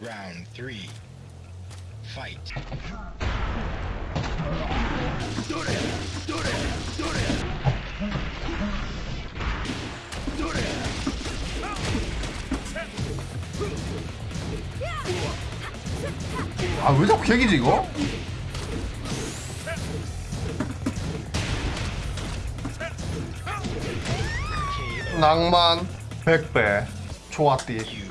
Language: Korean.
Round three. Fight. 아왜 자꾸 개기지 이거? 낭만 100배 좋았디